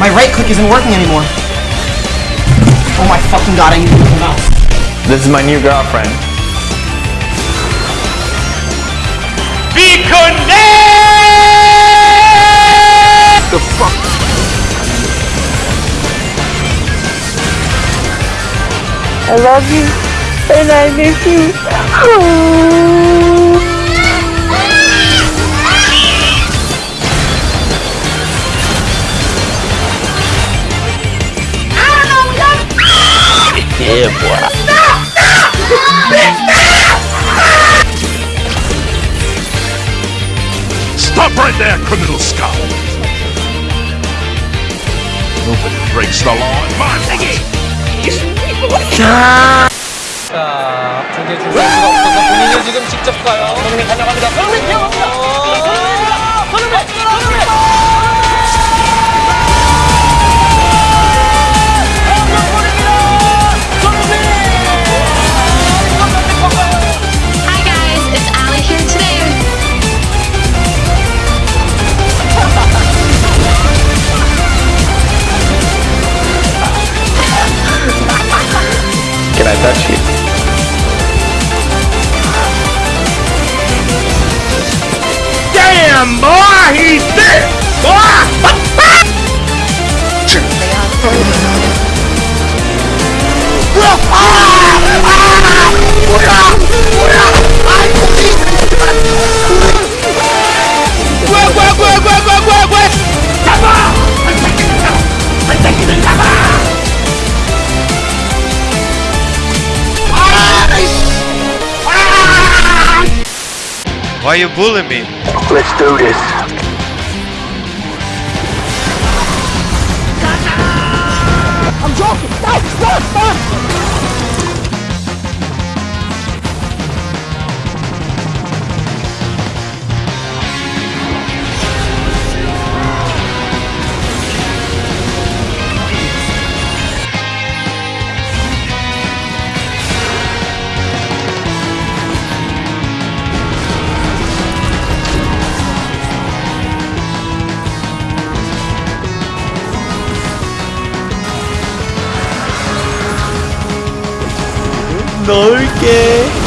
My right click isn't working anymore. Oh my fucking god, I need to move the mouse. This is my new girlfriend. Be connected! The fuck? I love you, and I miss you. Yeah, boy. Stop right there, criminal scum! Nobody breaks the law in my city! 자, 앞쪽에 줄 수가 없어서 본인이 지금 직접 가요. 손흥민 달려갑니다. 손흥민 뛰어갑니다. Damn, boy! He's dead! Boy! Why you bullying me? Let's do this. 넓게.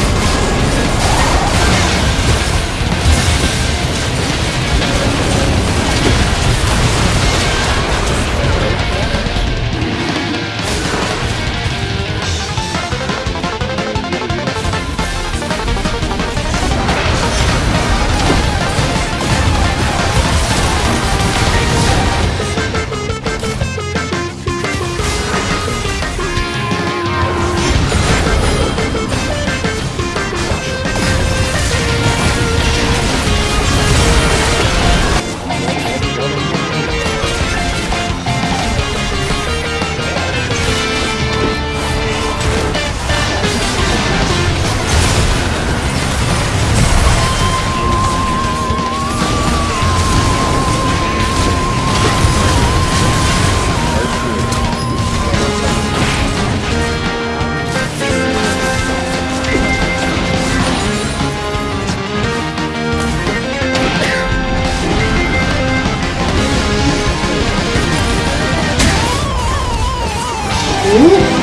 Ooh.